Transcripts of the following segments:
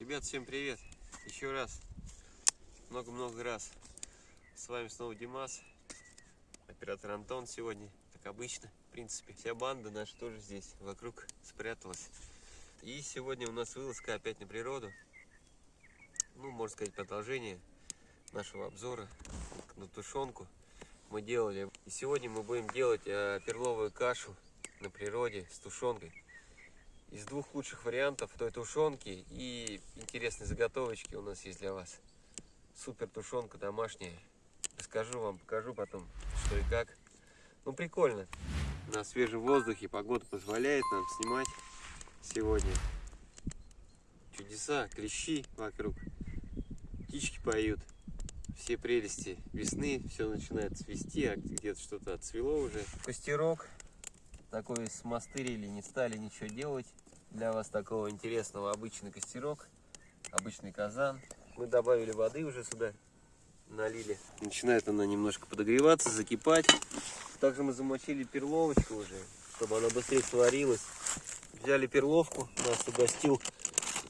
Ребят, всем привет! Еще раз, много-много раз. С вами снова Димас, оператор Антон сегодня, как обычно, в принципе. Вся банда наша тоже здесь, вокруг спряталась. И сегодня у нас вылазка опять на природу. Ну, можно сказать, продолжение нашего обзора на тушенку мы делали. И сегодня мы будем делать э, перловую кашу на природе с тушенкой из двух лучших вариантов той тушенки и интересные заготовочки у нас есть для вас. Супер тушенка домашняя. Расскажу вам, покажу потом, что и как. Ну, прикольно. На свежем воздухе погода позволяет нам снимать сегодня. Чудеса, клещи вокруг. Птички поют. Все прелести весны. Все начинает цвести, а где-то что-то отцвело уже. Костерок такой смастырили, не стали ничего делать. Для вас такого интересного обычный костерок, обычный казан. Мы добавили воды уже сюда, налили. Начинает она немножко подогреваться, закипать. Также мы замочили перловочку уже, чтобы она быстрее сварилась. Взяли перловку, нас угостил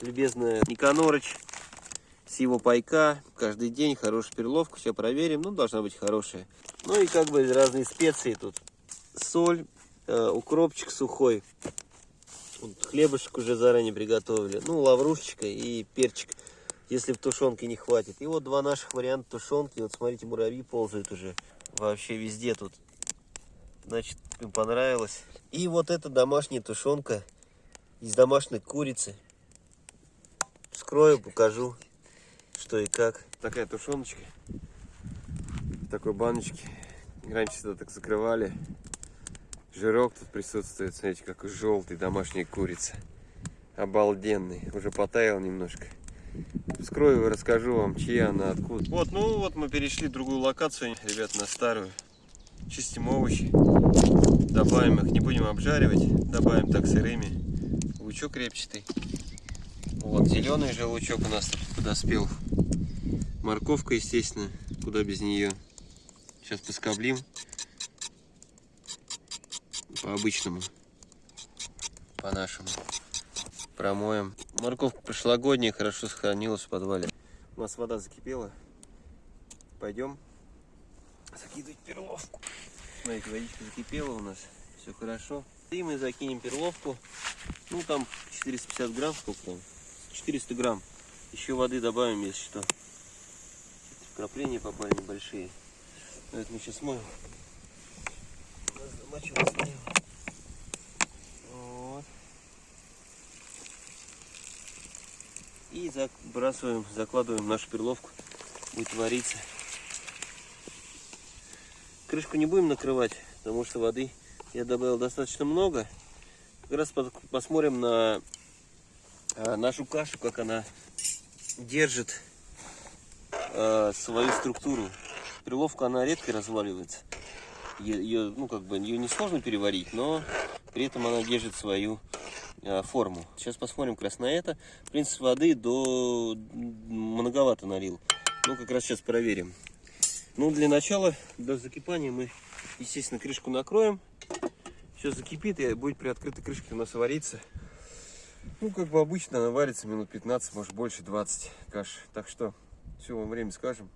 любезная Никанорыч с его пайка. Каждый день хорошая перловка, все проверим, ну должна быть хорошая. Ну и как бы разные специи тут. Соль, Э, укропчик сухой. Хлебушек уже заранее приготовили. Ну, лаврушечка и перчик, если в тушенке не хватит. И вот два наших варианта тушенки. Вот смотрите, муравьи ползают уже вообще везде тут. Значит, им понравилось. И вот эта домашняя тушенка из домашней курицы. Вскрою, покажу, что и как. Такая тушеночка. В такой баночке. Раньше сюда так закрывали. Жирок тут присутствует, смотрите, как желтый домашняя курица. Обалденный. Уже потаял немножко. Вскрою и расскажу вам, чья она, откуда. Вот, ну вот мы перешли в другую локацию, ребят, на старую. Чистим овощи. Добавим их, не будем обжаривать. Добавим так сырыми. Лучок репчатый. Вот, зеленый же лучок у нас тут подоспел. Морковка, естественно, куда без нее. Сейчас поскоблим по-обычному, по-нашему. Промоем. Морковка прошлогодняя, хорошо сохранилась в подвале. У нас вода закипела. Пойдем закидывать перловку. Смотрите, водичка закипела у нас. Все хорошо. И мы закинем перловку. Ну, там 450 грамм, сколько там? 400 грамм. Еще воды добавим, если что. Вкрапления попали небольшие. Это мы сейчас моем. Замочилось И забрасываем, закладываем нашу перловку. Будет вариться. Крышку не будем накрывать, потому что воды я добавил достаточно много. Как раз посмотрим на а, нашу кашу, как она держит а, свою структуру. Перловка, она редко разваливается ее, ну, как бы, ее несложно переварить, но при этом она держит свою форму. Сейчас посмотрим как раз на это. В принципе, воды до многовато налил. Ну, как раз сейчас проверим. Ну, для начала, до закипания мы, естественно, крышку накроем. Все закипит и будет при открытой крышке у нас вариться. Ну, как бы обычно, она варится минут 15, может больше 20 каш. Так что, все, вам время скажем.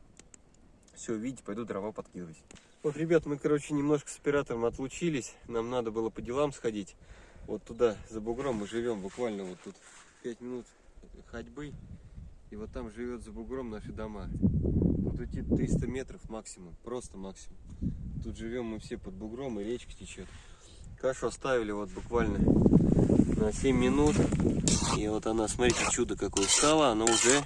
Все, видите, пойду дрова подкидывать. Вот, ребят, мы, короче, немножко с оператором отлучились. Нам надо было по делам сходить. Вот туда, за бугром мы живем буквально вот тут 5 минут ходьбы. И вот там живет за бугром наши дома. Тут идти 300 метров максимум, просто максимум. Тут живем мы все под бугром и речка течет. Кашу оставили вот буквально на 7 минут. И вот она, смотрите, чудо какое стало. Она уже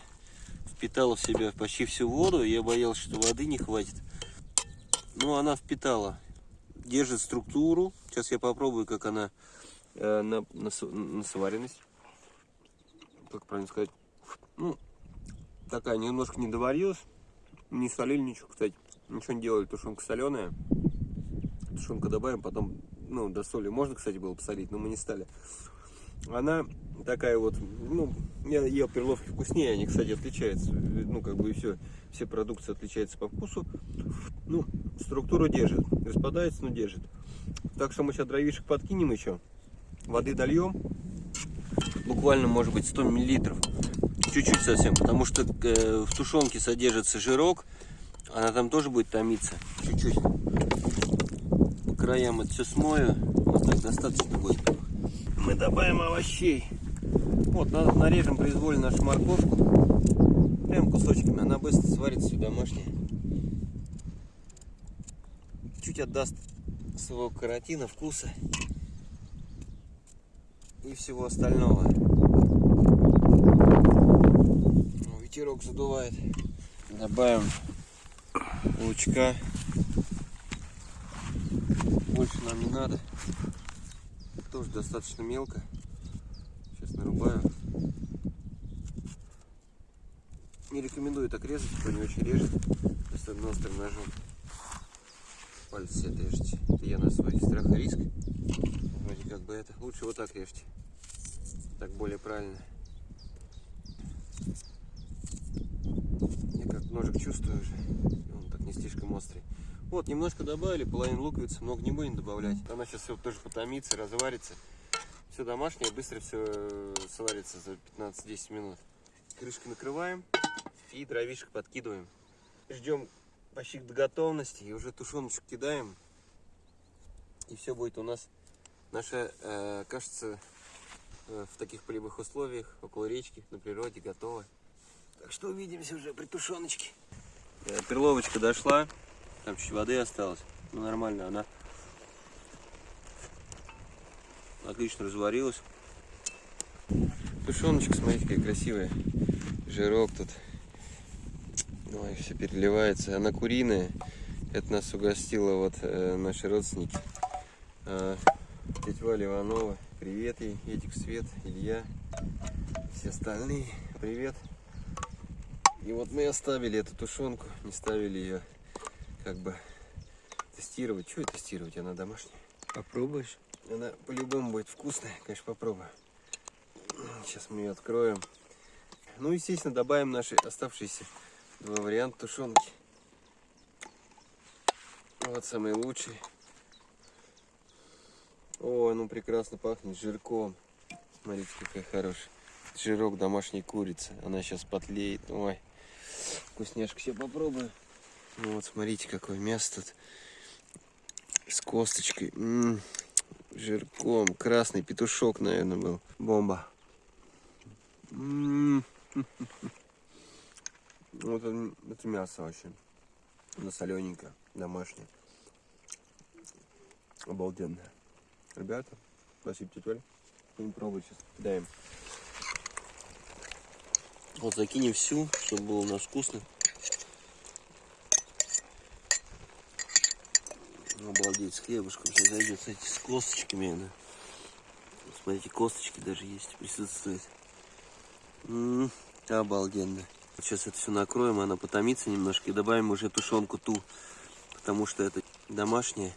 впитала в себя почти всю воду. Я боялся, что воды не хватит. Ну, она впитала, держит структуру. Сейчас я попробую, как она э, на, на, на сваренность. Как правильно сказать? Ну, такая немножко не доварилась. Не солили ничего, кстати. Ничего не делали, тушенка соленая. Тушенка добавим, потом, ну, до соли можно, кстати, было посолить, но мы не стали. Она такая вот, ну, я ел перловки вкуснее, они, кстати, отличаются, ну, как бы и все, все продукты отличаются по вкусу, ну, структуру держит, распадается, но держит. Так что мы сейчас дровишек подкинем еще, воды дольем, буквально, может быть, 100 миллилитров, чуть-чуть совсем, потому что э, в тушенке содержится жирок, она там тоже будет томиться, чуть-чуть. По краям это все смою, вот так достаточно будет. Мы добавим овощей. Вот, нарежем произвольно нашу морковку, прям кусочками, она быстро сварится все домашняя. Чуть отдаст своего каротина, вкуса и всего остального. Ветерок задувает. Добавим лучка. Больше нам не надо. Тоже достаточно мелко. Сейчас нарубаю. Не рекомендую так резать, кто не очень режет. Особенно острым ножом. Пальцы отрежете. Это я на свой страх и риск. Вроде как бы это. Лучше вот так режьте. Так более правильно. Я как ножик чувствую уже. Он так не слишком острый. Вот, немножко добавили, половину луковицы, много не будем добавлять. Она сейчас все тоже потомится, разварится. Все домашнее, быстро все э, сварится за 15-10 минут. Крышкой накрываем и дровишек подкидываем. Ждем почти до готовности и уже тушеночек кидаем. И все будет у нас. Наша, э, кажется, э, в таких полевых условиях, около речки, на природе, готова. Так что увидимся уже при тушеночке. Э, перловочка дошла, там чуть воды осталось. Ну нормально, она отлично разварилась. Тушеночка, смотрите, какая красивая. Жирок тут. Ой, все переливается. Она куриная. Это нас угостила вот э, наши родственники. Э, тетя Валя Иванова. Привет ей. Этик Свет, Илья. Все остальные. Привет. И вот мы оставили эту тушенку. Не ставили ее как бы тестировать. Что тестировать? Она домашняя. Попробуешь? Она по-любому будет вкусная, конечно, попробую. Сейчас мы ее откроем. Ну, естественно, добавим наши оставшиеся два варианта тушенки. Вот самый лучший. О, ну прекрасно пахнет жирком. Смотрите, какая хорошая. Жирок домашней курицы. Она сейчас потлеет. Ой, вкусняшка. Сейчас попробую. Ну вот, смотрите, какое мясо тут. С косточкой. М -м -м, жирком. Красный петушок, наверное, был. Бомба. М -м -м. Вот это, это мясо вообще. Оно солененькое, домашнее. Обалденное. Ребята, спасибо, тетя Оля. Будем пробовать сейчас. Кидаем. Вот закинем всю, чтобы было у нас вкусно. Обалдеть, с хлебушком сейчас зайдет, кстати, с косточками она. Смотрите, косточки даже есть, присутствуют. М -м, обалденно. Сейчас это все накроем, она потомится немножко и добавим уже тушенку ту, потому что это домашняя.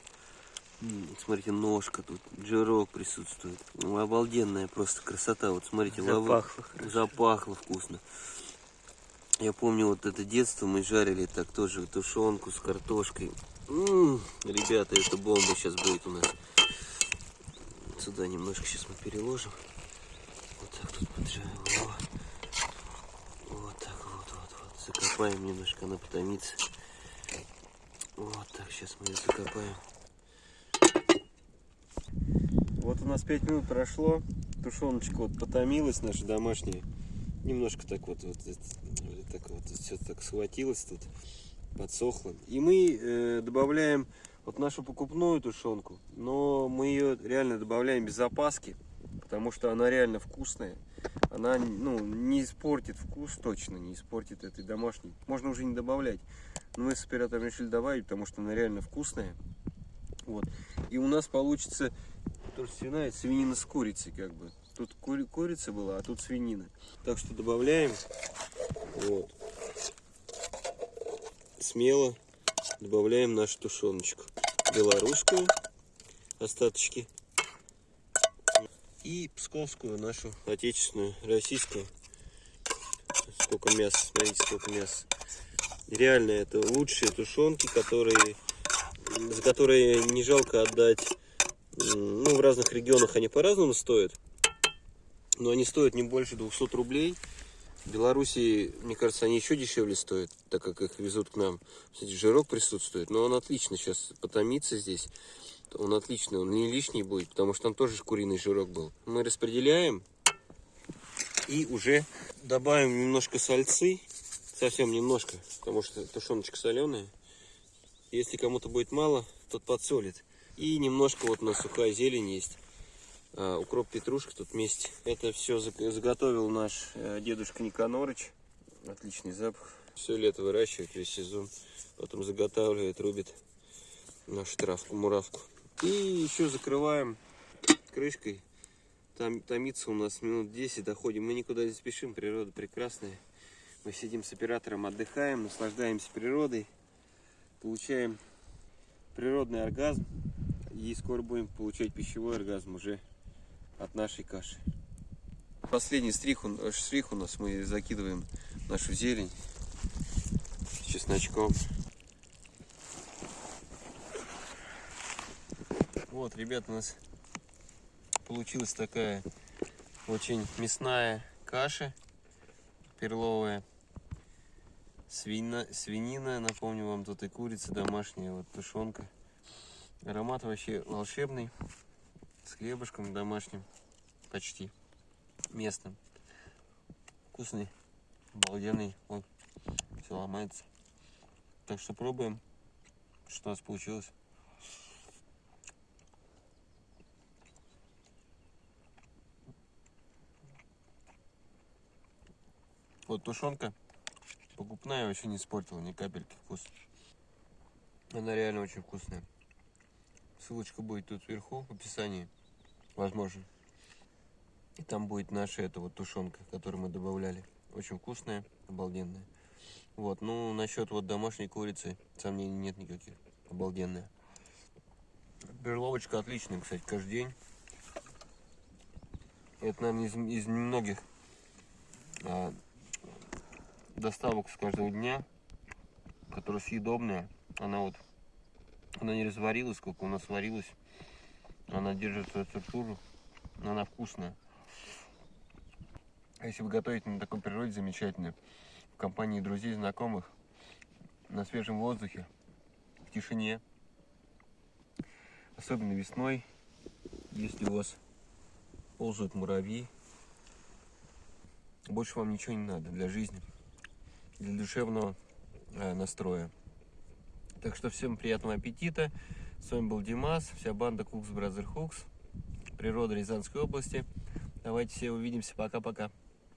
Смотрите, ножка тут, жирок присутствует. Ну, обалденная просто красота. Вот смотрите, запахло, лавы... запахло вкусно. Я помню, вот это детство мы жарили так тоже тушенку с картошкой. М -м ребята, это бомба сейчас будет у нас. Сюда немножко сейчас мы переложим. Вот так тут поджариваем. закопаем немножко, она потомится. Вот так, сейчас мы ее закопаем. Вот у нас 5 минут прошло. Тушеночка вот потомилась наша домашняя. Немножко так вот, вот, так вот все так схватилось тут, подсохло. И мы э, добавляем вот нашу покупную тушенку, но мы ее реально добавляем без запаски, потому что она реально вкусная она ну, не испортит вкус, точно не испортит этой домашней. Можно уже не добавлять. Но мы с оператором решили добавить, потому что она реально вкусная. Вот. И у нас получится тоже свиная, свинина с курицей как бы. Тут кури курица была, а тут свинина. Так что добавляем. Вот. Смело добавляем нашу тушеночку. Белорусскую. Остаточки и псковскую нашу отечественную, российскую. Сколько мяса, смотрите, сколько мяса. Реально, это лучшие тушенки, которые, за которые не жалко отдать. Ну, в разных регионах они по-разному стоят. Но они стоят не больше 200 рублей. В Белоруссии, мне кажется, они еще дешевле стоят, так как их везут к нам. Кстати, жирок присутствует, но он отлично сейчас потомится здесь. Он отличный, он не лишний будет, потому что там тоже куриный жирок был. Мы распределяем и уже добавим немножко сальцы. Совсем немножко, потому что тушеночка соленая. Если кому-то будет мало, тот подсолит. И немножко вот у нас сухая зелень есть. А, укроп, петрушка тут вместе. Это все заготовил наш э, дедушка Никанорыч. Отличный запах. Все лето выращивает, весь сезон. Потом заготавливает, рубит нашу травку, муравку. И еще закрываем крышкой. Там томится у нас минут 10, доходим. Мы никуда не спешим, природа прекрасная. Мы сидим с оператором, отдыхаем, наслаждаемся природой. Получаем природный оргазм. И скоро будем получать пищевой оргазм уже от нашей каши. Последний стрих, штрих у нас мы закидываем нашу зелень с чесночком. Вот, ребята, у нас получилась такая очень мясная каша перловая. Свина, свинина, напомню вам, тут и курица домашняя, вот тушенка. Аромат вообще волшебный, с хлебушком домашним, почти местным. Вкусный, обалденный, вот, все ломается. Так что пробуем, что у нас получилось. Вот тушенка покупная вообще не испортила ни капельки вкус. Она реально очень вкусная. Ссылочка будет тут вверху в описании, возможно. И там будет наша эта вот тушенка, которую мы добавляли. Очень вкусная, обалденная. Вот, ну насчет вот домашней курицы сомнений нет никаких. Обалденная. Перловочка отличная, кстати, каждый день. Это, наверное, из, из немногих а, доставок с каждого дня, которая съедобная. Она вот, она не разварилась, сколько у нас варилась. Она держит свою структуру, но она вкусная. А если вы готовите на такой природе замечательной, в компании друзей, знакомых, на свежем воздухе, в тишине, особенно весной, если у вас ползают муравьи, больше вам ничего не надо для жизни для душевного э, настроя. Так что всем приятного аппетита. С вами был Димас, вся банда Cooks Brother Hooks, природа Рязанской области. Давайте все увидимся. Пока-пока.